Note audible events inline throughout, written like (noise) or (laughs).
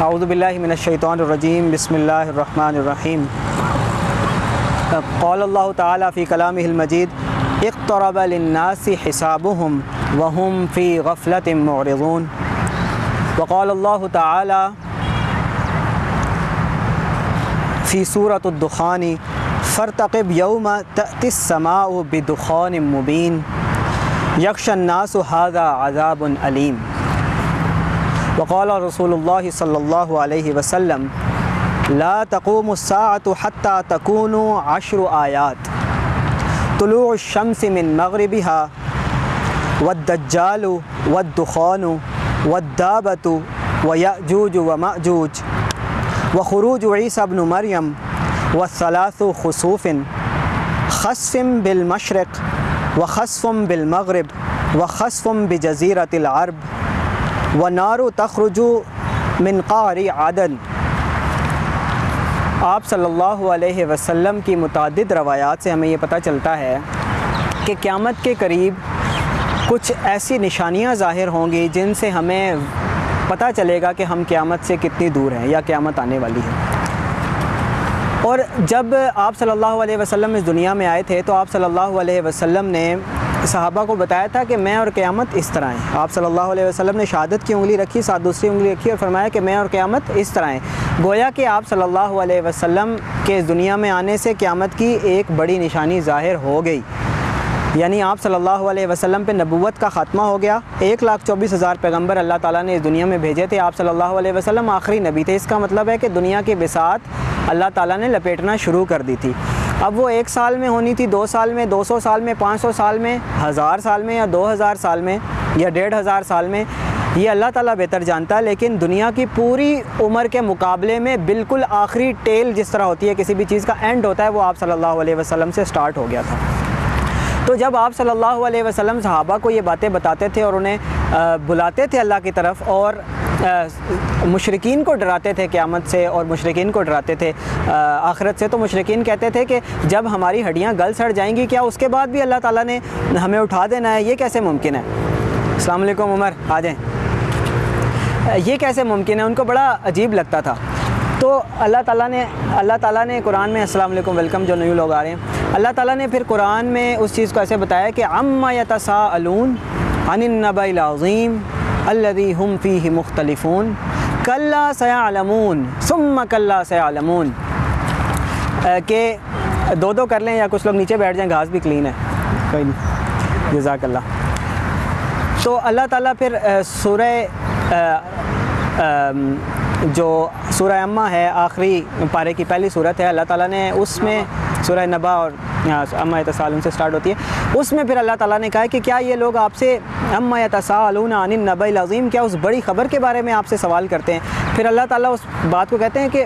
أعوذ بالله من الشيطان الرجيم. بسم الله الرحمن الرحيم. قال الله تعالى في كلامه المجيد اقترب للناس حسابهم وهم في غفلة معرضون. وقال الله تعالى في سورة الدخان فارتقب يوم تأتي السماء بدخان مبين. يخشى الناس هذا عذاب أليم. وقال رسول اللہ صلی اللہ علیہ وسلم لا تقوم الساعة حتى تكون عشر آیات طلوع الشمس من مغربها والدجال والدخان والدابة ويأجوج ومأجوج وخروج عيسى بن مريم والثلاث خسوف خسف بالمشرق وخسف بالمغرب وخسف بجزيرة العرب. ونار تخرج من قعر عدن۔ آپ صلی اللہ علیہ وسلم کی متعدد روایات سے ہمیں یہ پتہ چلتا ہے کہ قیامت کے قریب کچھ ایسی نشانیاں ظاہر ہوں گی جن سے ہمیں پتہ چلے گا کہ ہم قیامت سے کتنی دور ہیں یا قیامت آنے والی ہے۔ اور جب آپ صلی اللہ علیہ وسلم اس دنیا میں آئے تھے تو آپ صلی اللہ علیہ وسلم نے صحابہ کو بتایا تھا کہ میں اور قیامت اس طرح ہیں۔ آپ صلی اللہ علیہ وسلم نے شہادت کی انگلی رکھی، ساتھ دوسری انگلی رکھی اور فرمایا کہ میں اور قیامت اس طرح ہیں۔ گویا کہ آپ صلی اللہ علیہ وسلم کے اس دنیا میں آنے سے قیامت کی ایک بڑی نشانی ظاہر ہو گئی۔ یعنی آپ صلی اللہ علیہ وسلم پہ نبوت کا خاتمہ ہو گیا۔ ایک لاکھ چوبیس ہزار پیغمبر اللہ تعالیٰ نے اس دنیا میں بھیجے تھے۔ آپ صلی اللہ علیہ وسلم آخری نبی تھے۔ اس کا مطلب ہے کہ دنیا کی بساط اللہ تعالیٰ نے لپیٹنا شروع کر دی تھی۔ اب وہ ایک سال میں ہونی تھی، دو سال میں، دو سو سال میں، پانچ سو سال میں، ہزار سال میں یا دو ہزار سال میں یا ڈیڑھ ہزار سال میں، یہ اللہ تعالیٰ بہتر جانتا ہے، لیکن دنیا کی پوری عمر کے مقابلے میں بالکل آخری ٹیل جس طرح ہوتی ہے، کسی بھی چیز کا اینڈ ہوتا ہے، وہ آپ صلی اللہ علیہ وسلم سے سٹارٹ ہو گیا تھا۔ تو جب آپ صلی اللہ علیہ وسلم صحابہ کو یہ باتیں بتاتے تھے اور انہیں بلاتے تھے اللہ کی طرف اور مشرقین کو ڈراتے تھے قیامت سے اور مشرقین کو ڈراتے تھے آخرت سے، تو مشرقین کہتے تھے کہ جب ہماری ہڈیاں گل سڑ جائیں گی، کیا اس کے بعد بھی اللہ تعالیٰ نے ہمیں اٹھا دینا ہے؟ یہ کیسے ممکن ہے؟ السلام علیکم، عمر، آ جائیں۔ یہ کیسے ممکن ہے؟ ان کو بڑا عجیب لگتا تھا۔ تو اللہ تعالیٰ نے، اللہ تعالیٰ نے قرآن میں، السلام علیکم، ویلکم، جو نیو لوگ آ رہے ہیں، اللہ تعالیٰ نے پھر قرآن میں اس چیز کو ایسے بتایا کہ اما یتساءلون عن النبع العظیم الذي هم فيه مختلفون. کلا سیعلمون ثم کلا سیعلمون کہ دو دو کر لیں یا کچھ لوگ نیچے بیٹھ جائیں، گھاس بھی کلین ہے۔ کوئی نہیں۔ جزاک اللہ۔ تو اللہ تعالیٰ پھر سورہ جو سورہ امہ ہے، آخری پارے کی پہلی صورت ہے، اللہ تعالیٰ نے اس میں سورہ نبا اور امہ یتسالون سے سٹارٹ ہوتی ہے۔ اس میں پھر اللہ تعالیٰ نے کہا کہ کیا یہ لوگ آپ سے امہ یتسالون عن النبع العظیم، کیا اس بڑی خبر کے بارے میں آپ سے سوال کرتے ہیں؟ پھر اللہ تعالیٰ اس بات کو کہتے ہیں کہ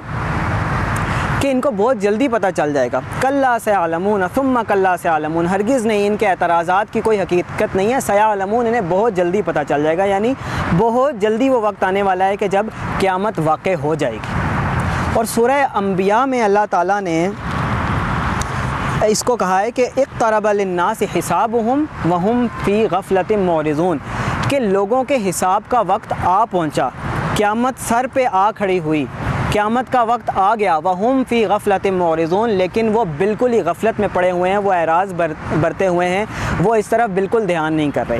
کہ ان کو بہت جلدی پتہ چل جائے گا۔ کلّہ سے عالمون ثم کلّہ سے عالمون ہرگز نہیں، ان کے اعتراضات کی کوئی حقیقت نہیں ہے۔ سیاہ علمون انہیں بہت جلدی پتہ چل جائے گا یعنی بہت جلدی وہ وقت آنے والا ہے کہ جب قیامت واقع ہو جائے گی۔ اور سورہ انبیاء میں اللہ تعالیٰ نے اس کو کہا ہے کہ اقترب للناس حسابهم وهم فی غفلت مورزون کہ لوگوں کے حساب کا وقت آ پہنچا۔ قیامت سر پہ آ کھڑی ہوئی۔ قیامت کا وقت آ گیا۔ وہ فی غفلت مورزون لیکن وہ بالکل ہی غفلت میں پڑے ہوئے ہیں، وہ اعراض برتے ہوئے ہیں۔ وہ اس طرف بالکل دھیان نہیں کر رہے۔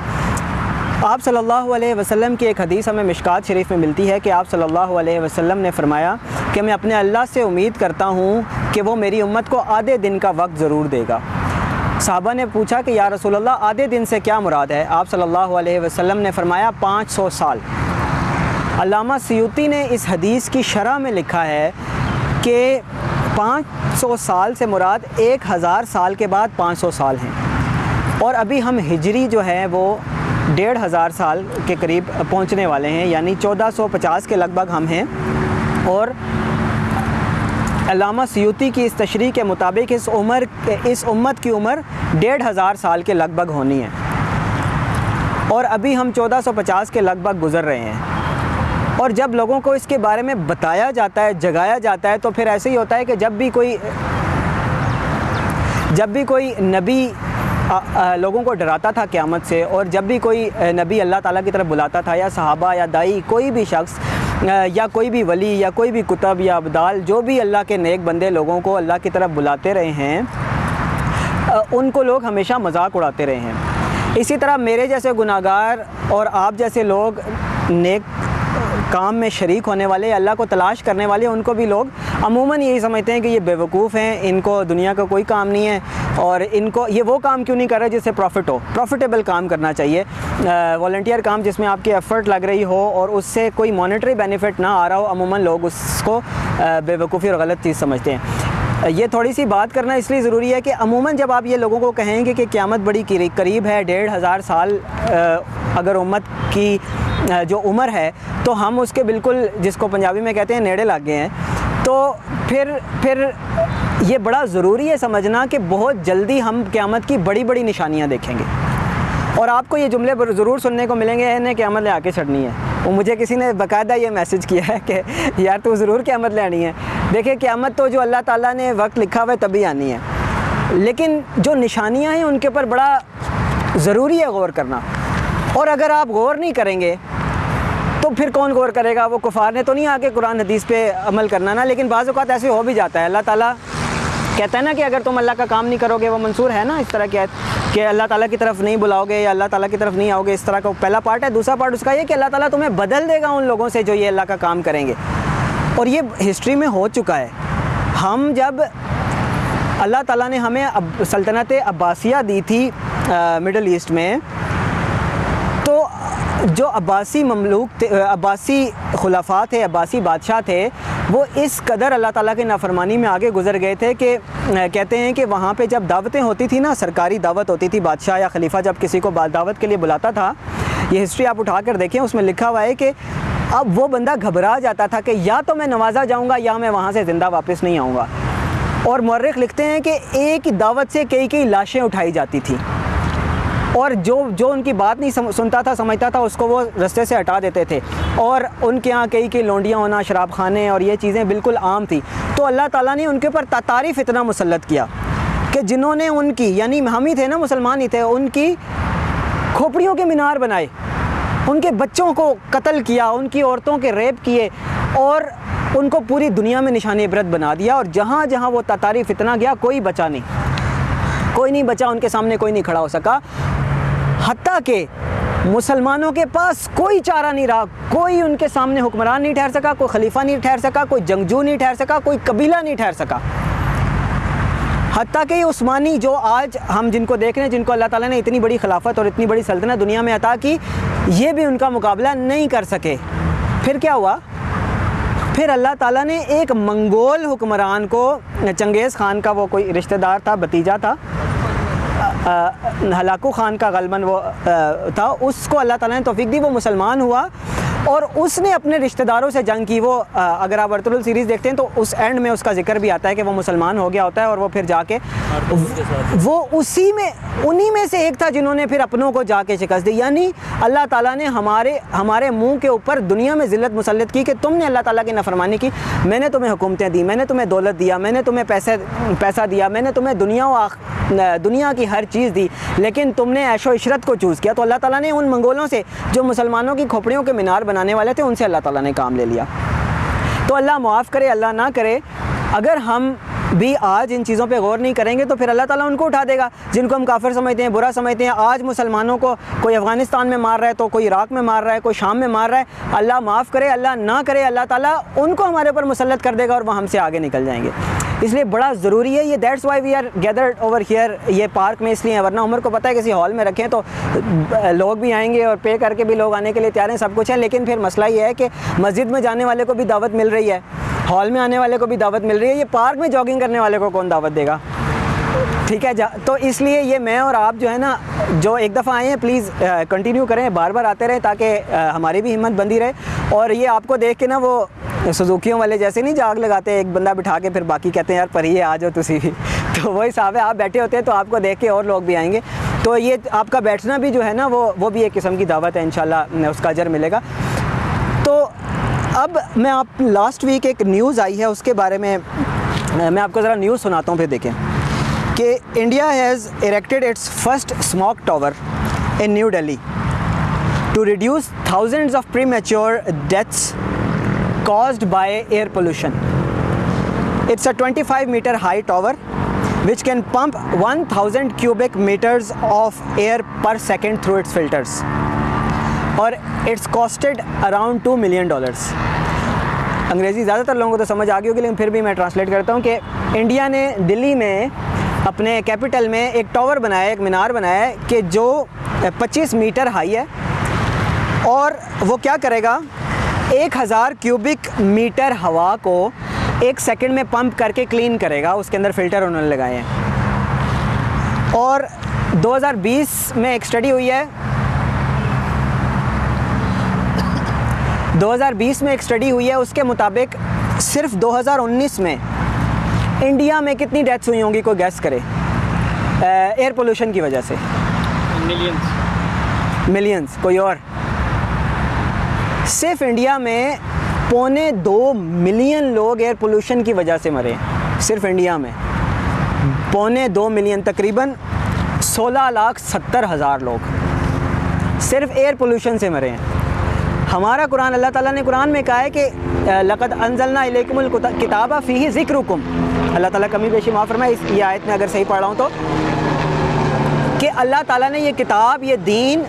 آپ صلی اللہ علیہ وسلم کی ایک حدیث ہمیں مشکات شریف میں ملتی ہے کہ آپ صلی اللہ علیہ وسلم نے فرمایا کہ میں اپنے اللہ سے امید کرتا ہوں کہ وہ میری امت کو آدھے دن کا وقت ضرور دے گا۔ صحابہ نے پوچھا کہ یا رسول اللہ، آدھے دن سے کیا مراد ہے؟ آپ صلی اللہ علیہ وسلم نے فرمایا، پانچ سو سال۔ علامہ سیوتی نے اس حدیث کی شرح میں لکھا ہے کہ پانچ سو سال سے مراد ایک ہزار سال کے بعد پانچ سو سال ہیں۔ اور ابھی ہم ہجری جو ہے، وہ ڈیڑھ ہزار سال کے قریب پہنچنے والے ہیں یعنی چودہ سو پچاس کے لگ بھگ ہم ہیں۔ اور علامہ سیوتی کی اس تشریح کے مطابق اس عمر اس امت کی عمر ڈیڑھ ہزار سال کے لگ بھگ ہونی ہے۔ اور ابھی ہم چودہ سو پچاس کے لگ بھگ گزر رہے ہیں۔ اور جب لوگوں کو اس کے بارے میں بتایا جاتا ہے، جگایا جاتا ہے، تو پھر ایسے ہی ہوتا ہے کہ جب بھی کوئی، جب بھی کوئی نبی لوگوں کو ڈراتا تھا قیامت سے، اور جب بھی کوئی نبی اللہ تعالیٰ کی طرف بلاتا تھا، یا صحابہ یا دائی، کوئی بھی شخص یا کوئی بھی ولی، یا کوئی بھی کتب، یا ابدال، جو بھی اللہ کے نیک بندے لوگوں کو اللہ کی طرف بلاتے رہے ہیں ان کو لوگ ہمیشہ مذاق اڑاتے رہے ہیں۔ اسی طرح میرے جیسے گناہ گار اور آپ جیسے لوگ نیک کام میں شریک ہونے والے اللہ کو تلاش کرنے والے ان کو بھی لوگ عموماً یہی سمجھتے ہیں کہ یہ بیوقوف ہیں، ان کو دنیا کا کوئی کام نہیں ہے اور ان کو یہ وہ کام کیوں نہیں کر رہے جس سے پروفٹ ہو۔ پروفیٹیبل کام کرنا چاہیے۔ والنٹیئر کام جس میں آپ کی ایفرٹ لگ رہی ہو اور اس سے کوئی مانیٹری بینیفٹ نہ آ رہا ہو، عموماً لوگ اس کو بیوقوفی اور غلط چیز سمجھتے ہیں۔ یہ تھوڑی سی بات کرنا اس لیے ضروری ہے کہ عموماً جب آپ یہ لوگوں کو کہیں گے کہ قیامت بڑی قریب ہے، ڈیڑھ ہزار سال اگر امت کی جو عمر ہے، تو ہم اس کے بالکل جس کو پنجابی میں کہتے ہیں نیڑے لگ گئے ہیں۔ تو پھر پھر یہ بڑا ضروری ہے سمجھنا کہ بہت جلدی ہم قیامت کی بڑی بڑی نشانیاں دیکھیں گے۔ اور آپ کو یہ جملے ضرور سننے کو ملیں گے، انہیں قیامت لے آ کے چڑھنی ہے۔ وہ مجھے کسی نے باقاعدہ یہ میسج کیا ہے کہ، یار تو ضرور قیامت لے آنی ہے۔ دیکھیں، قیامت تو جو اللہ تعالیٰ نے وقت لکھا ہوا ہے، تبھی آنی ہے۔ لیکن جو نشانیاں ہیں، ان کے اوپر بڑا ضروری ہے غور کرنا۔ اور اگر آپ غور نہیں کریں گے تو پھر کون غور کرے گا؟ وہ کفار نے تو نہیں آ کے قرآن حدیث پہ عمل کرنا نا، لیکن بعض اوقات ایسے ہو بھی جاتا ہے۔ اللہ تعالیٰ کہتا ہے نا کہ اگر تم اللہ کا کام نہیں کرو گے وہ منصور ہے نا اس طرح کہ کہ اللہ تعالیٰ کی طرف نہیں بلاؤ گے یا اللہ تعالیٰ کی طرف نہیں آؤ گے اس طرح کا پہلا پارٹ ہے۔ دوسرا پارٹ اس کا یہ کہ اللہ تعالیٰ تمہیں بدل دے گا ان لوگوں سے جو یہ اللہ کا کام کریں گے۔ اور یہ ہسٹری میں ہو چکا ہے۔ ہم جب اللہ تعالیٰ نے ہمیں سلطنت عباسیہ دی تھی مڈل ایسٹ میں جو عباسی مملوک تھے عباسی خلافات تھے عباسی بادشاہ تھے، وہ اس قدر اللہ تعالیٰ کے نافرمانی میں آگے گزر گئے تھے کہ کہتے ہیں کہ وہاں پہ جب دعوتیں ہوتی تھی نا، سرکاری دعوت ہوتی تھی، بادشاہ یا خلیفہ جب کسی کو دعوت کے لیے بلاتا تھا، یہ ہسٹری آپ اٹھا کر دیکھیں، اس میں لکھا ہوا ہے کہ اب وہ بندہ گھبرا جاتا تھا کہ یا تو میں نوازا جاؤں گا یا میں وہاں سے زندہ واپس نہیں آؤں گا۔ اور مورخ لکھتے ہیں کہ ایک دعوت سے کئی کئی لاشیں اٹھائی جاتی تھیں۔ اور جو جو ان کی بات نہیں سنتا تھا، سمجھتا تھا، اس کو وہ رستے سے ہٹا دیتے تھے۔ اور ان کے یہاں کئی کئی لونڈیاں ہونا، شراب خانے اور یہ چیزیں بالکل عام تھی تو اللہ تعالیٰ نے ان کے اوپر تعریف اتنا مسلط کیا کہ جنہوں نے ان کی یعنی ہم ہی تھے نا، مسلمان ہی تھے، ان کی کھوپڑیوں کے مینار بنائے، ان کے بچوں کو قتل کیا، ان کی عورتوں کے ریپ کیے اور ان کو پوری دنیا میں نشان عبرت بنا دیا۔ اور جہاں جہاں وہ تعریف اتنا گیا کوئی بچا نہیں۔ کوئی نہیں بچا، ان کے سامنے کوئی نہیں کھڑا ہو سکا۔ حتیٰ کہ مسلمانوں کے پاس کوئی چارہ نہیں رہا، کوئی ان کے سامنے حکمران نہیں ٹھہر سکا، کوئی خلیفہ نہیں ٹھہر سکا، کوئی جنگجو نہیں ٹھہر سکا، کوئی قبیلہ نہیں ٹھہر سکا۔ حتیٰ کہ یہ عثمانی جو آج ہم جن کو دیکھ رہے ہیں، جن کو اللہ تعالیٰ نے اتنی بڑی خلافت اور اتنی بڑی سلطنت دنیا میں عطا کی، یہ بھی ان کا مقابلہ نہیں کر سکے۔ پھر کیا ہوا؟ پھر اللہ تعالیٰ نے ایک منگول حکمران کو، چنگیز خان کا وہ کوئی رشتہ دار تھا بتیجا تھا ہلاکو خان کا غلباً وہ تھا، اس کو اللہ تعالیٰ نے توفیق دی، وہ مسلمان ہوا۔ اور اس نے اپنے رشتہ داروں سے جنگ کی، وہ اگر آپ ورطل سیریز دیکھتے ہیں تو اس اینڈ میں اس کا ذکر بھی آتا ہے کہ وہ مسلمان ہو گیا ہوتا ہے اور وہ پھر جا کے وہ اسی میں، انہی میں سے ایک تھا جنہوں نے پھر اپنوں کو جا کے شکست دی۔ یعنی اللہ تعالیٰ نے ہمارے ہمارے منہ کے اوپر دنیا میں ذلت مسلط کی کہ تم نے اللہ تعالیٰ کی نفرمانی کی۔ میں نے تمہیں حکومتیں دی، میں نے تمہیں دولت دیا، میں نے تمہیں پیسے، پیسہ دیا، میں نے تمہیں دنیا و آخ، دنیا کی ہر چیز دی، لیکن تم نے عیش و عشرت کو چوز کیا۔ تو اللہ تعالیٰ نے ان منگولوں سے، جو مسلمانوں کی کھوپڑیوں کے مینار بنانے والے تھے، ان سے اللہ تعالیٰ نے کام لے لیا۔ تو اللہ معاف کرے، اللہ نہ کرے۔ اگر ہم بھی آج ان چیزوں پہ غور نہیں کریں گے، تو پھر اللہ تعالیٰ ان کو اٹھا دے گا۔ جن کو ہم کافر سمجھتے ہیں، برا سمجھتے ہیں، آج مسلمانوں کو کوئی افغانستان میں مار رہا ہے، تو کوئی عراق میں مار رہا ہے، کوئی شام میں مار رہا ہے، اللہ معاف کرے، اللہ نہ کرے، اللہ تعالیٰ ان کو ہمارے اوپر مسلط کر دے گا اور وہ ہم سے آگے نکل جائیں گے۔ اس لیے بڑا ضروری ہے، یہ that's why we are gathered over here یہ پارک میں اس لیے ورنہ عمر کو پتہ ہے کسی ہال میں رکھیں تو لوگ بھی آئیں گے اور پے کر کے بھی لوگ آنے کے لیے تیار ہیں، سب کچھ ہے لیکن پھر مسئلہ یہ ہے کہ مسجد میں جانے والے کو بھی دعوت مل رہی ہے۔ ہال میں آنے والے کو بھی دعوت مل رہی ہے۔ یہ پارک میں جاگنگ کرنے والے کو کون دعوت دے گا؟ ٹھیک ہے، جا تو اس لیے یہ میں اور آپ جو ہے نا، جو ایک دفعہ آئے ہیں پلیز کنٹینیو کریں، بار بار آتے رہیں تاکہ ہماری بھی ہمت بندی رہے۔ اور یہ آپ کو دیکھ کے نا وہ سزوکیوں والے جیسے نہیں جاگ لگاتے، ایک بندہ بٹھا کے پھر باقی کہتے ہیں، یار پڑھیے آ جاؤ تسی. بھی (laughs) تو وہی صاحب ہے، آپ بیٹھے ہوتے ہیں تو آپ کو دیکھ کے اور لوگ بھی آئیں گے۔ تو یہ آپ کا بیٹھنا بھی جو ہے نا، وہ وہ بھی ایک قسم کی دعوت ہے، انشاءاللہ اس کا اجر ملے گا۔ تو اب میں آپ لاسٹ ویک ایک نیوز آئی ہے، اس کے بارے میں میں آپ کو ذرا نیوز سناتا ہوں، پھر دیکھیں۔ کہ India has erected its first smoke tower in New Delhi to reduce thousands of premature deaths caused by air pollution. It's a 25 meter high tower which can pump 1000 cubic meters of air per second through its filters. اور it's costed around two million dollars انگریزی زیادہ تر لوگوں کو تو سمجھ آ گئی ہوگی، لیکن پھر بھی میں ٹرانسلیٹ کرتا ہوں کہ انڈیا نے دلی میں اپنے کیپٹل میں ایک ٹاور بنایا ہے ایک مینار بنایا ہے کہ جو پچیس میٹر ہائی ہے اور وہ کیا کرے گا ایک ہزار کیوبک میٹر ہوا کو ایک سیکنڈ میں پمپ کر کے کلین کرے گا۔ اس کے اندر فلٹر انہوں نے لگائے ہیں۔ اور دو ہزار بیس میں ایک اسٹڈی ہوئی ہے۔ دو ہزار بیس میں ایک اسٹڈی ہوئی ہے۔ اس کے مطابق صرف دو ہزار انیس میں انڈیا میں کتنی ڈیتھس ہوئی ہوں گی کوئی گیس کرے۔ ایئر پولوشن کی وجہ سے۔ ملینس کوئی اور۔ صرف انڈیا میں پونے دو ملین لوگ ایئر پولوشن کی وجہ سے مرے صرف انڈیا میں۔ پونے دو ملین تقریباً سولہ لاکھ ستر ہزار لوگ صرف ایئر پولوشن سے مرے ہیں۔ ہمارا قرآن، اللہ تعالیٰ نے قرآن میں کہا ہے کہ لقد انزلنا علیکم الکتاب فی ذکر اللہ تعالیٰ کمی بیشی معاف فرمائے، اس یہ آیت میں اگر صحیح پڑھ رہا ہوں تو، کہ اللہ تعالیٰ نے یہ کتاب، یہ دین،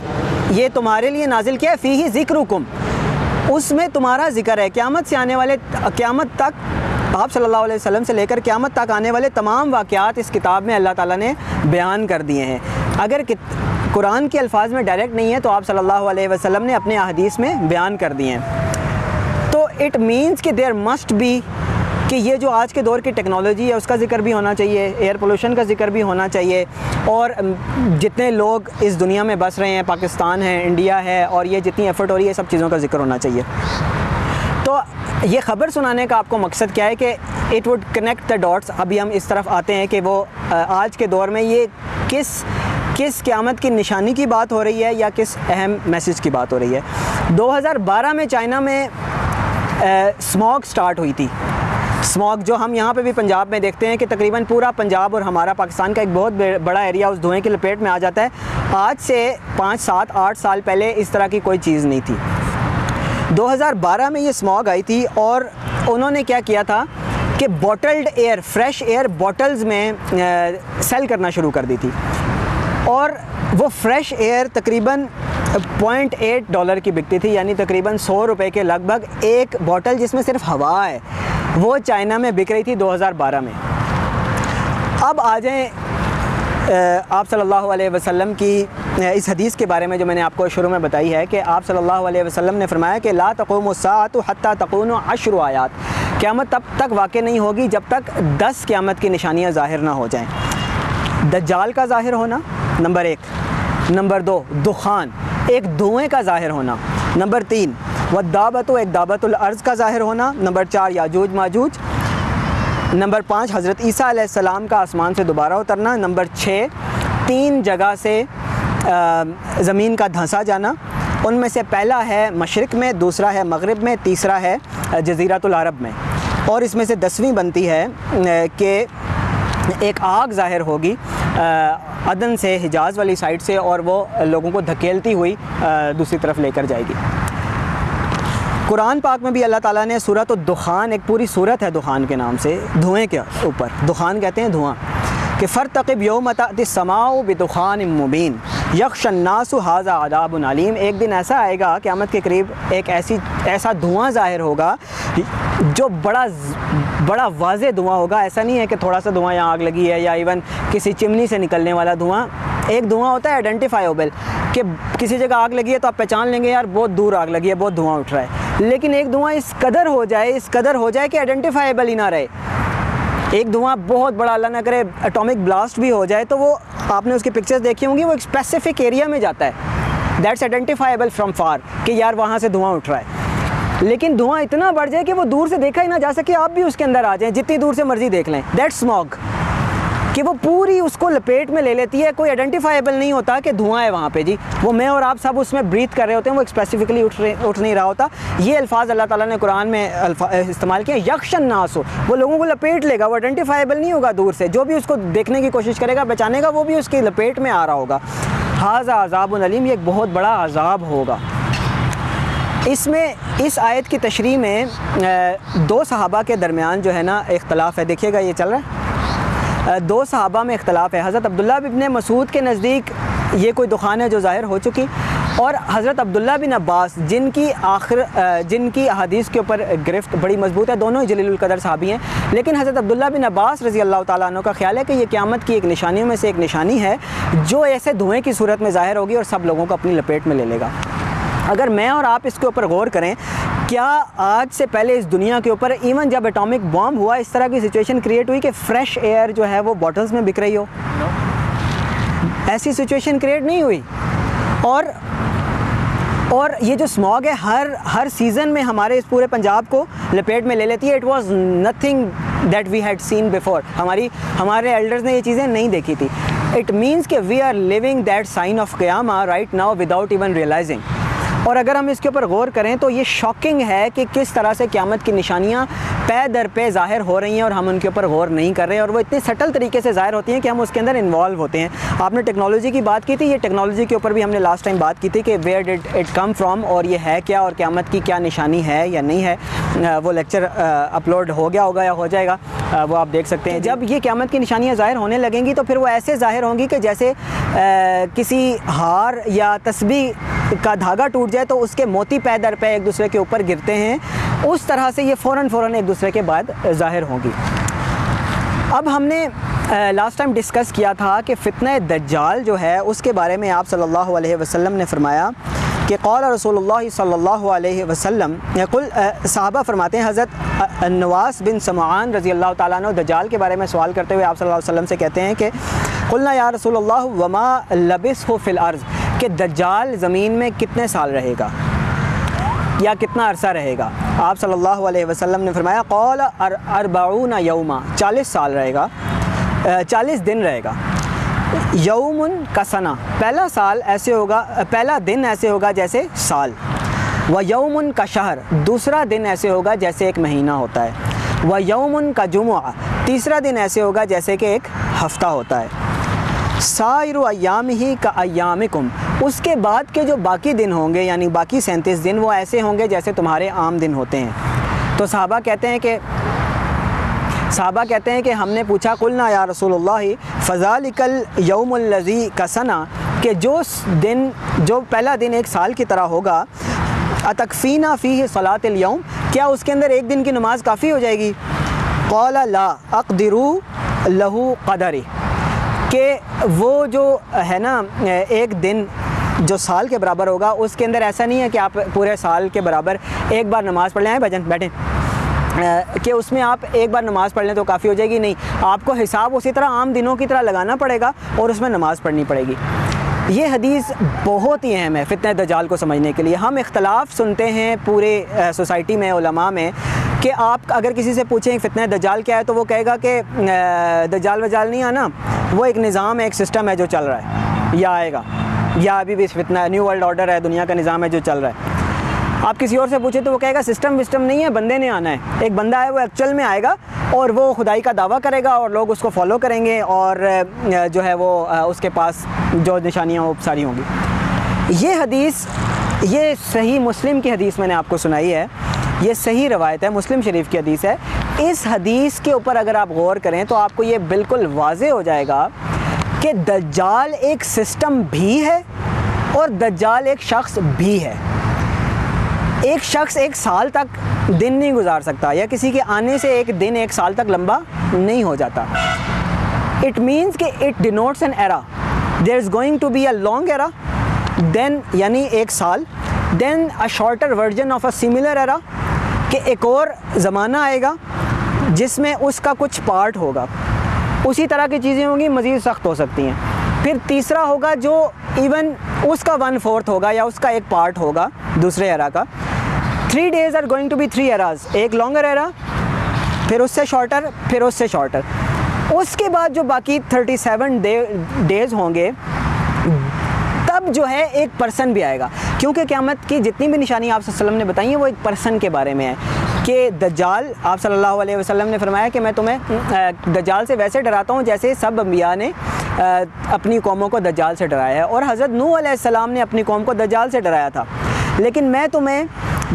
یہ تمہارے لیے نازل کیا ہے فی ہی ذکر اس میں تمہارا ذکر ہے۔ قیامت سے آنے والے، قیامت تک آپ صلی اللہ علیہ وسلم سے لے کر قیامت تک آنے والے تمام واقعات اس کتاب میں اللہ تعالیٰ نے بیان کر دیے ہیں۔ اگر قرآن کے الفاظ میں ڈائریکٹ نہیں ہے تو آپ صلی اللہ علیہ وسلم نے اپنے احادیث میں بیان کر دیے ہیں۔ تو اٹ مینس کہ دیر مسٹ بی کہ یہ جو آج کے دور کی ٹیکنالوجی ہے، اس کا ذکر بھی ہونا چاہیے، ایئر پولوشن کا ذکر بھی ہونا چاہیے، اور جتنے لوگ اس دنیا میں بس رہے ہیں، پاکستان ہے، انڈیا ہے، اور یہ جتنی ایفرٹ ہو رہی ہے سب چیزوں کا ذکر ہونا چاہیے۔ تو یہ خبر سنانے کا آپ کو مقصد کیا ہے کہ it would connect the dots ابھی ہم اس طرف آتے ہیں کہ وہ آج کے دور میں یہ کس کس قیامت کی نشانی کی بات ہو رہی ہے یا کس اہم میسیج کی بات ہو رہی ہے۔ دو ہزار بارہ میں چائنا میں سموک سٹارٹ ہوئی تھی۔ سموک جو ہم یہاں پہ بھی پنجاب میں دیکھتے ہیں کہ تقریباً پورا پنجاب اور ہمارا پاکستان کا ایک بہت بڑا ایریا اس دھوئیں کی لپیٹ میں آ جاتا ہے۔ آج سے پانچ سات آٹھ سال پہلے اس طرح کی کوئی چیز نہیں تھی۔ دو ہزار بارہ میں یہ سموگ آئی تھی اور انہوں نے کیا کیا تھا کہ bottled air, fresh air bottles میں سیل کرنا شروع کر دی تھی۔ اور وہ فریش ایئر تقریباً پوائنٹ ایٹ ڈالر کی بکتی تھی یعنی تقریباً سو روپے کے لگ بھگ ایک بوٹل جس میں صرف ہوا ہے، وہ چائنا میں بک رہی تھی دو ہزار بارہ میں۔ اب آ جائیں آپ صلی اللہ علیہ وسلم کی اس حدیث کے بارے میں جو میں نے آپ کو شروع میں بتائی ہے کہ آپ صلی اللہ علیہ وسلم نے فرمایا کہ لا تقوم الساعت حتی تقون عشر آیات۔ قیامت تب تک واقع نہیں ہوگی جب تک دس قیامت کی نشانیاں ظاہر نہ ہو جائیں۔ دجال کا ظاہر ہونا، نمبر ایک۔ نمبر دو، دخان۔ ایک دھوئیں کا ظاہر ہونا۔ نمبر تین و دعوت و ایک دعوت العرض کا ظاہر ہونا۔ نمبر چار، یاجوج ماجوج۔ نمبر پانچ، حضرت عیسیٰ علیہ السلام کا آسمان سے دوبارہ اترنا۔ نمبر چھ، تین جگہ سے زمین کا دھنسا جانا۔ ان میں سے پہلا ہے مشرق میں، دوسرا ہے مغرب میں، تیسرا ہے جزیرات العرب میں۔ اور اس میں سے دسویں بنتی ہے کہ ایک آگ ظاہر ہوگی۔ عدن سے، حجاز والی سائڈ سے اور وہ لوگوں کو دھکیلتی ہوئی دوسری طرف لے کر جائے گی۔ قرآن پاک میں بھی اللہ تعالیٰ نے صورت و دخان ایک پوری صورت ہے دخان کے نام سے، دھوئیں کے اوپر۔ دخان کہتے ہیں دھواں۔ کہ فرتقب یوم سماؤ بدخان مبین یکش الناس حاضہ عذاب علیم۔ ایک دن ایسا آئے گا، قیامت کے قریب ایک ایسی، ایسا دھواں ظاہر ہوگا جو بڑا بڑا واضح دھواں ہوگا، ایسا نہیں ہے کہ تھوڑا سا دھواں یہاں آگ لگی ہے یا ایون کسی چمنی سے نکلنے والا دھواں۔ ایک دھواں ہوتا ہے آئیڈینٹیفائیبل کہ کسی جگہ آگ لگی ہے تو آپ پہچان لیں گے یار، بہت دور آگ لگی ہے، بہت دھواں اٹھ رہا ہے۔ لیکن ایک دھواں اس قدر ہو جائے، اس قدر ہو جائے کہ آئیڈینٹیفائیبل ہی نہ رہے۔ ایک دھواں بہت بڑا، اللہ نہ کرے اٹامک بلاسٹ بھی ہو جائے تو وہ، آپ نے اس کی پکچرز دیکھی ہوں گی، وہ ایک اسپیسیفک ایریا میں جاتا ہے۔ دیٹس آئیڈینٹیفائیبل فرام فار کہ یار وہاں سے دھواں اٹھ رہا ہے۔ لیکن دھواں اتنا بڑھ جائے کہ وہ دور سے دیکھا ہی نہ جا سکے، آپ بھی اس کے اندر آ جائیں۔ جتنی دور سے مرضی دیکھ لیں۔ دیٹ اسموگ کہ وہ پوری اس کو لپیٹ میں لے لیتی ہے، کوئی آئیڈینٹیفائیبل نہیں ہوتا کہ دھواں ہے وہاں پہ۔ جی وہ میں اور آپ سب اس میں بریتھ کر رہے ہوتے ہیں، وہ اسپیسیفکلی اٹھ رہے اٹھ نہیں رہا ہوتا۔ یہ الفاظ اللہ تعالیٰ نے قرآن میں استعمال کیا۔ یکشن ناس ہو وہ لوگوں کو لپیٹ لے گا، وہ آئیڈینٹیفائیبل نہیں ہوگا دور سے۔ جو بھی اس کو دیکھنے کی کوشش کرے گا، بچانے گا، وہ بھی اس کی لپیٹ میں آ رہا ہوگا۔ حاضہ عذاب العلیم یہ ایک بہت بڑا عذاب ہوگا۔ اس میں اس آیت کی تشریح میں دو صحابہ کے درمیان جو ہے نا اختلاف ہے۔ دیکھیے گا یہ چل رہا ہے۔ دو صحابہ میں اختلاف ہے۔ حضرت عبداللہ ابن مسعود کے نزدیک یہ کوئی دخان ہے جو ظاہر ہو چکی۔ اور حضرت عبداللہ بن عباس، جن کی آخر جن کی احادیث کے اوپر گرفت بڑی مضبوط ہے۔ دونوں ہی جلیل القدر صحابی ہیں۔ لیکن حضرت عبداللہ بن عباس رضی اللہ تعالیٰ عنہ کا خیال ہے کہ یہ قیامت کی ایک نشانیوں میں سے ایک نشانی ہے جو ایسے دھوئیں کی صورت میں ظاہر ہوگی اور سب لوگوں کو اپنی لپیٹ میں لے لے گا۔ اگر میں اور آپ اس کے اوپر غور کریں کیا آج سے پہلے اس دنیا کے اوپر ایون جب اٹامک بام ہوا اس طرح کی سچویشن کریٹ ہوئی کہ فریش ایئر جو ہے وہ باٹلز میں بک رہی ہو؟ ایسی سچویشن کریٹ نہیں ہوئی۔ اور اور یہ جو اسماگ ہے ہر ہر سیزن میں ہمارے اس پورے پنجاب کو لپیٹ میں لے لیتی ہے۔ It was nothing that we had seen before ہماری ہمارے ایلڈرز نے یہ چیزیں نہیں دیکھی تھی۔ اٹ مینس کہ we are living that sign of قیامہ right now without even realizing اور اگر ہم اس کے اوپر غور کریں تو یہ شاکنگ ہے کہ کس طرح سے قیامت کی نشانیاں پے در پہ ظاہر ہو رہی ہیں اور ہم ان کے اوپر غور نہیں کر رہے اور وہ اتنی سٹل طریقے سے ظاہر ہوتی ہیں کہ ہم اس کے اندر انوالو ہوتے ہیں۔ آپ نے ٹیکنالوجی کی بات کی تھی، یہ ٹیکنالوجی کے اوپر بھی ہم نے لاسٹ ٹائم بات کی تھی کہ ویئر ڈٹ اٹ کم فرام اور یہ ہے کیا اور قیامت کی کیا نشانی ہے یا نہیں ہے۔ وہ لیکچر اپلوڈ ہو گیا ہوگا یا ہو جائے گا۔ وہ آپ دیکھ سکتے ہیں۔ جب یہ قیامت کی نشانیاں ظاہر ہونے لگیں گی تو پھر وہ ایسے ظاہر ہوں گی کہ جیسے کسی ہار یا تسبیح کا دھاگا ٹوٹ جائے تو اس کے موتی پے در پہ ایک دوسرے کے اوپر گرتے ہیں۔ اس طرح سے یہ فوراً فوراً ایک دوسرے کے بعد ظاہر ہوں گی۔ اب ہم نے لاسٹ ٹائم ڈسکس کیا تھا کہ فتنہ دجال جو ہے، اس کے بارے میں آپ صلی اللہ علیہ وسلم نے فرمایا کہ قول رسول اللہ صلی اللہ علیہ وسلم کل صحابہ فرماتے ہیں، حضرت نواس بن سمعان رضی اللہ تعالیٰ عنہ دجال کے بارے میں سوال کرتے ہوئے آپ صلی اللہ علیہ وسلم سے کہتے ہیں کہ قلنا یا رسول اللہ، وما لبس ہو فی الارض؟ کہ دجال زمین میں کتنے سال رہے گا یا کتنا عرصہ رہے گا؟ آپ صلی اللہ علیہ وسلم نے فرمایا قول اربعون یوما، چالیس سال رہے گا چالیس دن رہے گا۔ یومن کا ثنا پہلا سال ایسے ہوگا پہلا دن ایسے ہوگا جیسے سال۔ و یومن کا شہر، دوسرا دن ایسے ہوگا جیسے ایک مہینہ ہوتا ہے۔ و یومن کا جمعہ، تیسرا دن ایسے ہوگا جیسے کہ ایک ہفتہ ہوتا ہے۔ سائر ایام ہی کا ایامکم اس کے بعد کے جو باقی دن ہوں گے یعنی باقی سینتیس دن، وہ ایسے ہوں گے جیسے تمہارے عام دن ہوتے ہیں۔ تو صحابہ کہتے ہیں کہ، صحابہ کہتے ہیں کہ ہم نے پوچھا، قلنا یا رسول اللہ فضالکل یوم الزی کا ثنا کہ جو دن، جو پہلا دن ایک سال کی طرح ہوگا اتکفینہ فی صلاۃ اليوم کیا اس کے اندر ایک دن کی نماز کافی ہو جائے گی؟ قول لا، اقدرو لہو قدری، کہ وہ جو ہے نا، ایک دن جو سال کے برابر ہوگا، اس کے اندر ایسا نہیں ہے کہ آپ پورے سال کے برابر ایک بار نماز پڑھ لیں آئیں بھجن، بیٹھیں۔ کہ اس میں آپ ایک بار نماز پڑھ لیں تو کافی ہو جائے گی، نہیں۔ آپ کو حساب اسی طرح عام دنوں کی طرح لگانا پڑے گا اور اس میں نماز پڑھنی پڑے گی۔ یہ حدیث بہت ہی اہم ہے فتنہ دجال کو سمجھنے کے لیے۔ ہم اختلاف سنتے ہیں پورے سوسائٹی میں، علماء میں کہ آپ اگر کسی سے پوچھیں فتنہ دجال کیا ہے تو وہ کہے گا کہ دجال وجال نہیں آنا، وہ ایک نظام ہے، ایک سسٹم ہے جو چل رہا ہے یا آئے گا۔ یا ابھی بھی فتنہ نیو ورلڈ آرڈر ہے، دنیا کا نظام ہے جو چل رہا ہے۔ آپ کسی اور سے پوچھیں تو وہ کہے گا سسٹم وسٹم نہیں ہے، بندے نے آنا ہے۔ ایک بندہ ہے، وہ ایکچوئل میں آئے گا اور وہ خدائی کا دعویٰ کرے گا اور لوگ اس کو فالو کریں گے اور جو ہے وہ اس کے پاس جو نشانیاں وہ ساری ہوں گی۔ یہ حدیث، یہ صحیح مسلم کی حدیث میں نے آپ کو سنائی ہے۔ یہ صحیح روایت ہے، مسلم شریف کی حدیث ہے۔ اس حدیث کے اوپر اگر آپ غور کریں تو آپ کو یہ بالکل واضح ہو جائے گا کہ دجال ایک سسٹم بھی ہے اور دجال ایک شخص بھی ہے۔ ایک شخص ایک سال تک دن نہیں گزار سکتا یا کسی کے آنے سے ایک دن ایک سال تک لمبا نہیں ہو جاتا۔ اٹ مینس کہ it denotes an era there is going to be a long era then یعنی ایک سال then a shorter version of a similar era کہ ایک اور زمانہ آئے گا جس میں اس کا کچھ پارٹ ہوگا۔ اسی طرح کی چیزیں ہوں گی، مزید سخت ہو سکتی ہیں۔ پھر تیسرا ہوگا جو ایون اس کا ون فورتھ ہوگا یا اس کا ایک پارٹ ہوگا دوسرے ایرا کا۔ Three these are going to be three eras ایک لانگر ایرا پھر اس سے شارٹر پھر اس سے شارٹر اس کے بعد جو باقی تھرٹی سیون ڈیز ہوں گے، تب جو ہے ایک پرسن بھی آئے گا۔ کیونکہ قیامت کی جتنی بھی نشانی آپ صلی اللہ علیہ وسلم نے بتائی ہیں، وہ ایک پرسن کے بارے میں ہے۔ کہ دجال، آپ صلی اللہ علیہ وسلم نے فرمایا کہ میں تمہیں دجال سے ویسے ڈراتا ہوں جیسے سب انبیاء نے اپنی قوموں کو دجال سے ڈرایا ہے۔ اور حضرت نو علیہ السلام نے اپنی قوم کو دجال سے ڈرایا تھا۔ لیکن میں تمہیں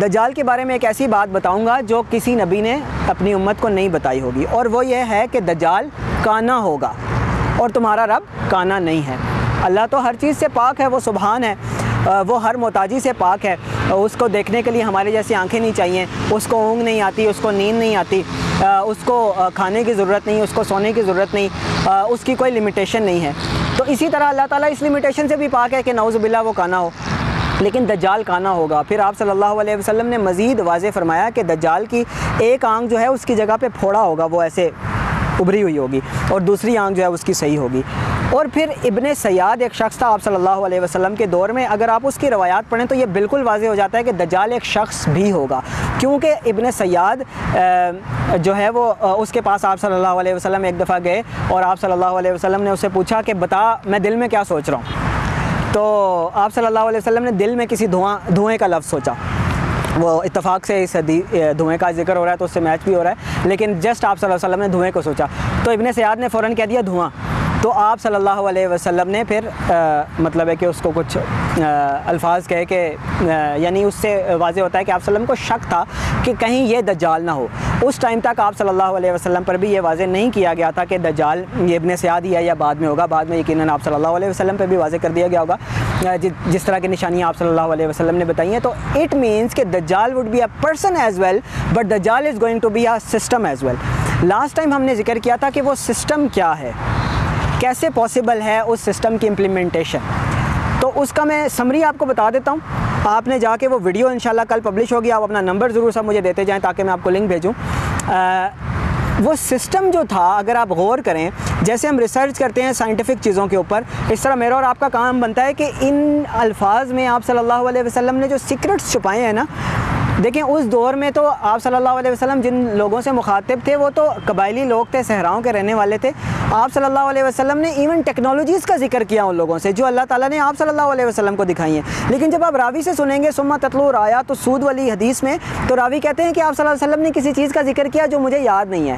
دجال کے بارے میں ایک ایسی بات بتاؤں گا جو کسی نبی نے اپنی امت کو نہیں بتائی ہوگی۔ اور وہ یہ ہے کہ دجال کانا ہوگا اور تمہارا رب کانا نہیں ہے۔ اللہ تو ہر چیز سے پاک ہے، وہ سبحان ہے۔ وہ ہر محتاجی سے پاک ہے۔ اس کو دیکھنے کے لیے ہمارے جیسی آنکھیں نہیں چاہیے۔ اس کو اونگ نہیں آتی، اس کو نیند نہیں آتی۔ اس کو کھانے کی ضرورت نہیں، اس کو سونے کی ضرورت نہیں۔ اس کی کوئی لمیٹیشن نہیں ہے۔ تو اسی طرح اللہ تعالیٰ اس لمیٹیشن سے بھی پاک ہے کہ نعوذ باللہ وہ کانا ہو۔ لیکن دجال کانا ہوگا۔ پھر آپ صلی اللہ علیہ وسلم نے مزید واضح فرمایا کہ دجال کی ایک آنکھ جو ہے اس کی جگہ پہ پھوڑا ہوگا، وہ ایسے ابھری ہوئی ہوگی اور دوسری آنکھ جو ہے اس کی صحیح ہوگی۔ اور پھر ابن سیاد، ایک شخص تھا آپ صلی اللہ علیہ وسلم کے دور میں، اگر آپ اس کی روایات پڑھیں تو یہ بالکل واضح ہو جاتا ہے کہ دجال ایک شخص بھی ہوگا۔ کیونکہ ابن سیاد جو ہے وہ اس کے پاس آپ صلی اللہ علیہ وسلم ایک دفعہ گئے اور آپ صلی اللہ علیہ وسلم نے اسے پوچھا کہ بتا، میں دل میں کیا سوچ رہا ہوں؟ تو آپ صلی اللہ علیہ وسلم نے دل میں کسی دھواں، دھوئیں کا لفظ سوچا۔ وہ اتفاق سے اس دھوئیں کا ذکر ہو رہا ہے تو اس سے میچ بھی ہو رہا ہے، لیکن جسٹ آپ صلی اللہ علیہ وسلم نے دھوئیں کو سوچا۔ تو ابن سیاد نے فوراً کہہ دیا، دھواں۔ تو آپ صلی اللہ علیہ وسلم نے پھر مطلب ہے کہ اس کو کچھ الفاظ کہے کہ یعنی اس سے واضح ہوتا ہے کہ آپ صلی اللہ علیہ وسلم کو شک تھا کہ کہیں یہ دجال نہ ہو۔ اس ٹائم تک آپ صلی اللہ علیہ وسلم پر بھی یہ واضح نہیں کیا گیا تھا کہ دجال یہ ابن سیاد ہی ہے یا بعد میں ہوگا۔ بعد میں یقیناً آپ صلی اللہ علیہ وسلم پہ بھی واضح کر دیا گیا ہوگا۔ جس طرح کی نشانیاں آپ صلی اللہ علیہ وسلم نے بتائی ہیں۔ تو اٹ مینس کہ دجال would be a person as well but دجال is going to be a system as well last time ہم نے ذکر کیا تھا کہ وہ سسٹم کیا ہے۔ کیسے پاسبل ہے اس سسٹم کی امپلیمنٹیشن تو اس کا میں سمری آپ کو بتا دیتا ہوں. آپ نے جا کے وہ ویڈیو انشاءاللہ کل پبلش ہوگی. آپ اپنا نمبر ضرور سب مجھے دیتے جائیں تاکہ میں آپ کو لنک بھیجوں. وہ سسٹم جو تھا، اگر آپ غور کریں، جیسے ہم ریسرچ کرتے ہیں سائنٹیفک چیزوں کے اوپر، اس طرح میرا اور آپ کا کام بنتا ہے کہ ان الفاظ میں آپ صلی اللہ علیہ وسلم نے جو سیکرٹس چھپائے ہیں نا دیکھیں، اس دور میں تو آپ صلی اللہ علیہ وسلم جن لوگوں سے مخاطب تھے، وہ تو قبائلی لوگ تھے، صحراؤں کے رہنے والے تھے۔ آپ صلی اللہ علیہ وسلم نے ایون ٹیکنالوجیز کا ذکر کیا ان لوگوں سے، جو اللہ تعالیٰ نے آپ صلی اللہ علیہ وسلم کو دکھائی ہیں۔ لیکن جب آپ راوی سے سنیں گے سما تطلو رایا تو سود والی حدیث میں، تو راوی کہتے ہیں کہ آپ صلی اللہ علیہ وسلم نے کسی چیز کا ذکر کیا جو مجھے یاد نہیں ہے۔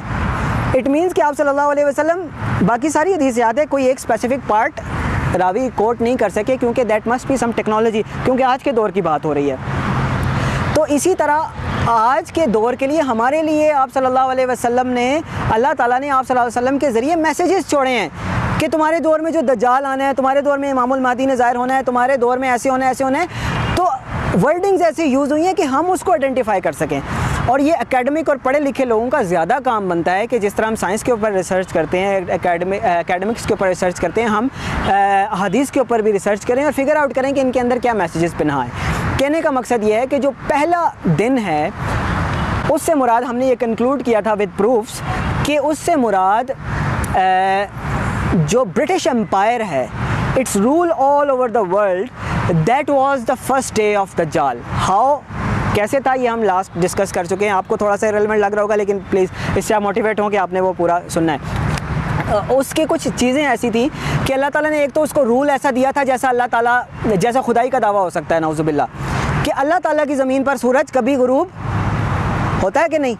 اٹ مینس کہ آپ صلی اللہ علیہ وسلم، باقی ساری حدیث یاد ہے، کوئی ایک اسپیسیفک پارٹ راوی کوٹ نہیں کر سکے، کیونکہ that must be some technology کیونکہ آج کے دور کی بات ہو رہی ہے۔ تو اسی طرح آج کے دور کے لیے ہمارے لیے آپ صلی اللہ علیہ وسلم نے اللہ تعالیٰ نے آپ صلی اللہ علیہ وسلم کے ذریعے میسیجز چھوڑے ہیں کہ تمہارے دور میں جو دجال آنا ہے، تمہارے دور میں امام المادی نے ظاہر ہونا ہے، تمہارے دور میں ایسے ہونا ہے، ایسے ہونا ہے، تو ورڈنگز ایسی یوز ہوئی ہیں کہ ہم اس کو آئیڈینٹیفائی کر سکیں۔ اور یہ اکیڈمک اور پڑھے لکھے لوگوں کا زیادہ کام بنتا ہے کہ جس طرح ہم سائنس کے اوپر ریسرچ کرتے ہیں اکیڈمکس کے اوپر ریسرچ کرتے ہیں، ہم حدیث کے اوپر بھی ریسرچ کریں اور فگر آؤٹ کریں کہ ان کے اندر کیا میسیجز پنہا ہے۔ کہنے کا مقصد یہ ہے کہ جو پہلا دن ہے، اس سے مراد ہم نے یہ کنکلوڈ کیا تھا ود پروفس کہ اس سے مراد جو برٹش امپائر ہے it's rule all over the world that was the first day of the جال ہاؤ کیسے تھا؟ یہ ہم لاسٹ ڈسکس کر چکے ہیں۔ آپ کو تھوڑا سا ریلیونٹ لگ رہا ہوگا، لیکن پلیز اس سے آپ موٹیویٹ ہوں کہ آپ نے وہ پورا سننا ہے۔ اس کی کچھ چیزیں ایسی تھیں کہ اللہ تعالیٰ نے ایک تو اس کو رول ایسا دیا تھا جیسا اللہ تعالیٰ، جیسا خدائی کا دعویٰ ہو سکتا ہے نوز اللہ کہ اللہ تعالیٰ کی زمین پر سورج کبھی غروب ہوتا ہے کہ نہیں؟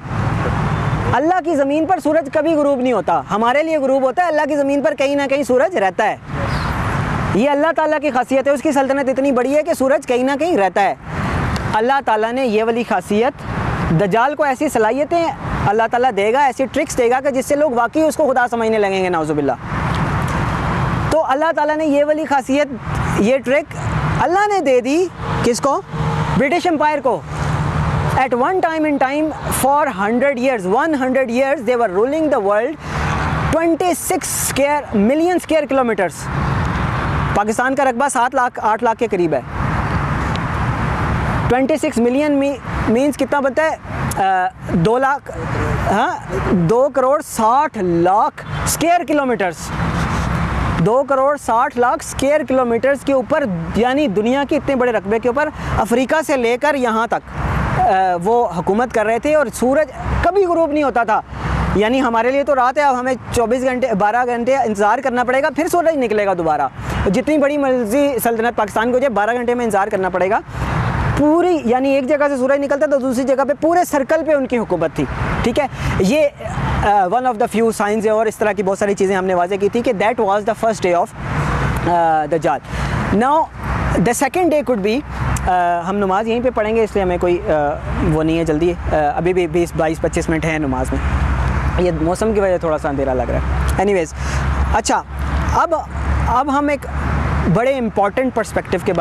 اللہ کی زمین پر سورج کبھی غروب نہیں ہوتا، ہمارے لیے غروب ہوتا ہے، اللہ کی زمین پر کہیں نہ کہیں سورج رہتا ہے۔ یہ اللہ تعالیٰ کی خاصیت ہے، اس کی سلطنت اتنی بڑی ہے کہ سورج کہیں نہ کہیں رہتا ہے۔ اللہ تعالیٰ نے یہ والی خاصیت دجال کو ایسی صلاحیتیں اللہ تعالیٰ دے گا، ایسی ٹرکس دے گا کہ جس سے لوگ واقعی اس کو خدا سمجھنے لگیں گے، نعوذ باللہ۔ تو اللہ تعالیٰ نے یہ والی خاصیت، یہ ٹرک اللہ نے دے دی کس کو؟ برٹش امپائر کو۔ At one time in time for hundred years one hundred years they were ruling the world twenty six square million square kilometres Pakistan کا رقبہ سات لاکھ، آٹھ لاکھ کے قریب ہے۔ ٹوینٹی سکس ملین مینس کتنا بنتا ہے؟ دو لاکھ ہاں؟ دو کروڑ ساٹھ لاکھ اسکیئر کلو میٹرس دو کروڑ ساٹھ لاکھ اسکیئر کلو میٹرس کے اوپر یعنی دنیا کے اتنے بڑے رقبے کے اوپر افریقہ سے لے کر یہاں تک وہ حکومت کر رہے تھے اور سورج کبھی غروب نہیں ہوتا تھا۔ یعنی ہمارے لیے تو رات ہے، اب ہمیں چوبیس گھنٹے، بارہ گھنٹے انتظار کرنا پڑے گا، پھر سورج نکلے گا دوبارہ۔ جتنی بڑی مرضی سلطنت پاکستان کو جائے بارہ گھنٹے میں انتظار کرنا پڑے گا۔ پوری یعنی ایک جگہ سے سورج نکلتا تو دوسری جگہ پہ پورے سرکل پہ ان کی حکومت تھی، ٹھیک ہے؟ یہ one of the few science اور اس طرح کی بہت ساری چیزیں ہم نے واضح کی تھی کہ that was the first day of the جال now the second day could be ہم نماز یہیں پہ پڑھیں گے، اس لیے ہمیں کوئی وہ نہیں ہے جلدی ابھی بھی بیس، بائیس، پچیس منٹ ہیں نماز میں۔ یہ موسم کی وجہ تھوڑا سا اندھیرا لگ رہا ہے۔ اینی ویز اچھا اب اب ہم ایک بڑے امپورٹنٹ پرسپیکٹیو کے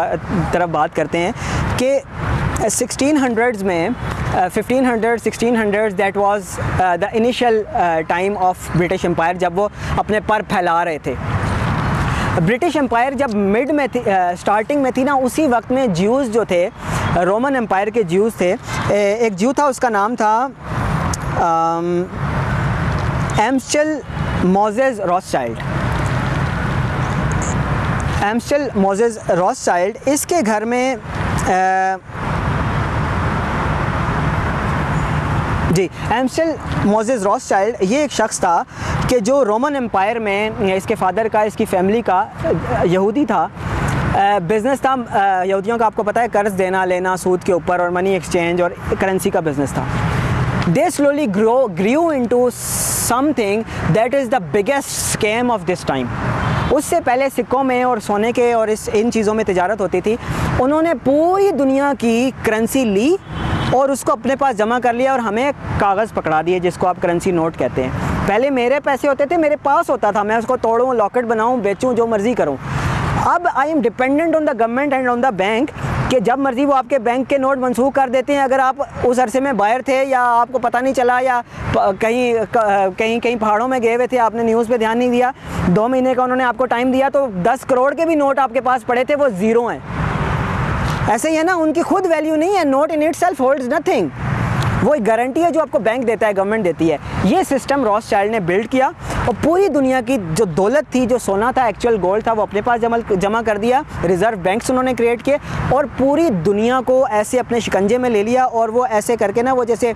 طرف بات کرتے ہیں۔ کہ uh, سکسٹین ہنڈریڈز میں fifteen hundred sixteen hundred that was the initial time of British empire جب وہ اپنے پر پھیلا رہے تھے۔ برٹش امپائر جب مڈ میں تھی uh, اسٹارٹنگ میں تھی نا، اسی وقت میں جیوز جو تھے رومن امپائر کے جیوز تھے۔ uh, ایک جیو تھا، اس کا نام تھا Amschel Moses Rothschild Amschel Moses Rothschild اس کے گھر میں جی ایمسٹل موزز راس چائلڈ یہ ایک شخص تھا کہ جو رومن امپائر میں اس کے فادر کا، اس کی فیملی کا، یہودی تھا۔ بزنس تھا۔ یہودیوں کا آپ کو پتہ ہے، قرض دینا، لینا، سود کے اوپر اور منی ایکسچینج اور کرنسی کا بزنس تھا۔ They slowly grow grew into something that is the biggest scheme of this time اس سے پہلے سکوں میں اور سونے کے اور اس ان چیزوں میں تجارت ہوتی تھی، انہوں نے پوری دنیا کی کرنسی لی اور اس کو اپنے پاس جمع کر لیا اور ہمیں کاغذ پکڑا دیے، جس کو آپ کرنسی نوٹ کہتے ہیں۔ پہلے میرے پیسے ہوتے تھے، میرے پاس ہوتا تھا، میں اس کو توڑوں لاکٹ بناؤں، بیچوں، جو مرضی کروں۔ اب I am dependent on the government and on the bank کہ جب مرضی وہ آپ کے بینک کے نوٹ منسوخ کر دیتے ہیں، اگر آپ اس عرصے میں باہر تھے یا آپ کو پتہ نہیں چلا یا کہیں کہیں کہیں پہاڑوں میں گئے ہوئے تھے، آپ نے نیوز پہ دھیان نہیں دیا، دو مہینے کا انہوں نے آپ کو ٹائم دیا تو دس کروڑ کے بھی نوٹ آپ کے پاس پڑے تھے، وہ زیرو ہیں۔ ایسے ہی ہے نا، ان کی خود ویلیو نہیں ہے note in itself holds nothing وہ ایک گارنٹی ہے جو آپ کو بینک دیتا ہے گورنمنٹ دیتی ہے۔ یہ سسٹم راس چائلڈ نے بلڈ کیا۔ اور پوری دنیا کی جو دولت تھی، جو سونا تھا ایکچوئل گولڈ تھا، وہ اپنے پاس جمع کر دیا۔ ریزرو بینکس انہوں نے کریٹ کیے اور پوری دنیا کو ایسے اپنے شکنجے میں لے لیا اور وہ ایسے کر کے نا، وہ جیسے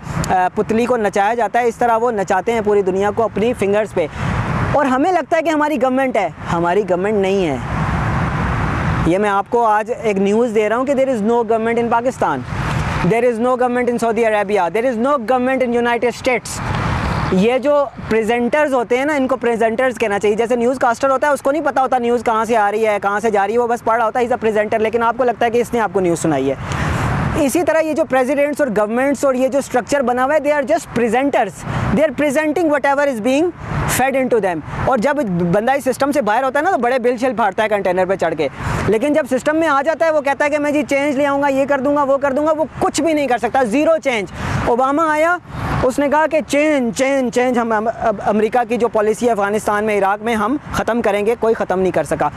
پتلی کو نچایا جاتا ہے، اس طرح وہ نچاتے ہیں پوری دنیا کو اپنی فنگرز پہ۔ اور ہمیں لگتا ہے کہ ہماری گورنمنٹ ہے۔ ہماری گورنمنٹ نہیں ہے۔ یہ میں آپ کو آج ایک نیوز دے رہا ہوں کہ there is no government in Pakistan there is no government in Saudi Arabia there is no government in United States یہ جو پریزنٹرز ہوتے ہیں نا، ان کو پریزنٹرز کہنا چاہیے۔ جیسے نیوز کاسٹر ہوتا ہے، اس کو نہیں پتا ہوتا نیوز کہاں سے آ رہی ہے، کہاں سے جا رہی ہے۔ وہ بس پڑھ رہا ہوتا ہے از اے پریزنٹر لیکن آپ کو لگتا ہے کہ اس نے آپ کو نیوز سنائی ہے۔ اسی طرح یہ جو پریزیڈنٹس اور گورنمنٹس اور یہ جو اسٹرکچر بنا ہوا ہے they are just presenters they are presenting whatever is being fed into them اور جب بندہ اس سسٹم سے باہر ہوتا ہے نا، تو بڑے بل شل پھاڑتا ہے کنٹینر پہ چڑھ کے۔ لیکن جب سسٹم میں آ جاتا ہے، وہ کہتا ہے کہ میں جی چینج لے آؤں گا، یہ کر دوں گا، وہ کر دوں گا، وہ کچھ بھی نہیں کر سکتا۔ زیرو چینج اوباما آیا اس نے کہا کہ چینج چینج چینج ہم امریکہ کی جو پالیسی ہے افغانستان میں، عراق میں، ہم ختم کریں گے، کوئی ختم نہیں کر سکا۔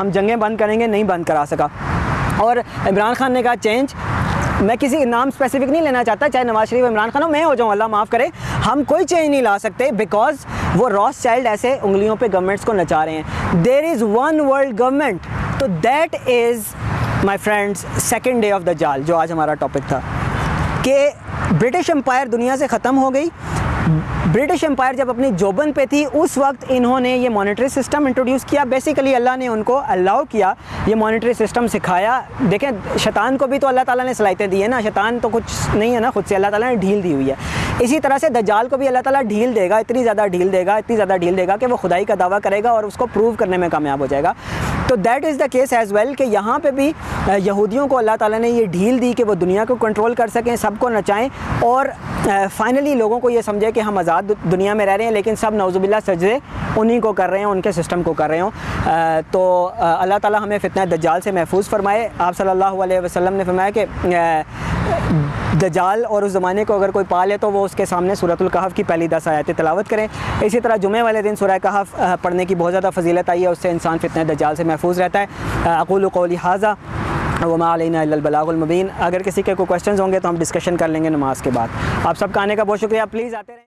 ہم جنگیں بند کریں گے، نہیں بند کرا سکا۔ اور عمران خان نے کہا، چینج، میں کسی نام اسپیسیفک نہیں لینا چاہتا، چاہے نواز شریف، عمران خان ہو، میں ہو جاؤں، اللہ معاف کرے۔ ہم کوئی چینج نہیں لا سکتے بیکاز وہ راس چائلڈ ایسے انگلیوں پہ گورنمنٹس کو نچا رہے ہیں۔ There is one world government تو that is my friends second day of the جال جو آج ہمارا ٹاپک تھا۔ کہ برٹش امپائر دنیا سے ختم ہو گئی۔ برٹش امپائر جب اپنی جوبن پہ تھی، اس وقت انہوں نے یہ مانیٹری سسٹم انٹروڈیوس کیا۔ بیسیکلی اللہ نے ان کو الاؤ کیا، یہ مانیٹری سسٹم سکھایا۔ دیکھیں، شیطان کو بھی تو اللہ تعالیٰ نے صلاحیتیں دی ہیں نا۔ شیطان تو کچھ نہیں ہے نا، خود سے اللہ تعالیٰ نے ڈھیل دی ہوئی ہے۔ اسی طرح سے دجال کو بھی اللہ تعالیٰ ڈھیل دے گا، اتنی زیادہ ڈھیل دے گا، اتنی زیادہ ڈھیل دے گا کہ وہ خدائی کا دعویٰ کرے گا اور اس کو پروو کرنے میں کامیاب ہو جائے گا۔ تو that is the case as well کہ یہاں پہ بھی یہودیوں کو اللہ تعالیٰ نے یہ ڈھیل دی کہ وہ دنیا کو کنٹرول کر سکیں، سب کو نچائیں اور فائنلی لوگوں کو یہ سمجھے کہ ہم آزاد دنیا میں رہ رہے ہیں لیکن سب نوز باللہ سجدے انہیں کو کر رہے ہیں، ان کے سسٹم کو کر رہے ہوں۔ تو اللہ تعالیٰ ہمیں فتنہ دجال سے محفوظ فرمائے۔ آپ صلی اللہ علیہ وسلم نے فرمایا کہ دجال اور اس زمانے کو اگر کوئی پالے تو وہ اس کے سامنے صورت القحف کی پہلی دس آیتیں تلاوت کریں۔ اسی طرح جمعہ والے دن سورہ کہف پڑھنے کی بہت زیادہ فضیلت آئی ہے، اس سے انسان فتنہ دجال سے محفوظ محفوظ رہتا ہے۔ اقول قولی حاضہ وما علینا البلاغ المبین۔ اگر کسی کے کوئی کوشچنز ہوں گے تو ہم ڈسکشن کر لیں گے نماز کے بعد۔ آپ سب کا آنے کا بہت شکریہ۔ پلیز آتے رہیں۔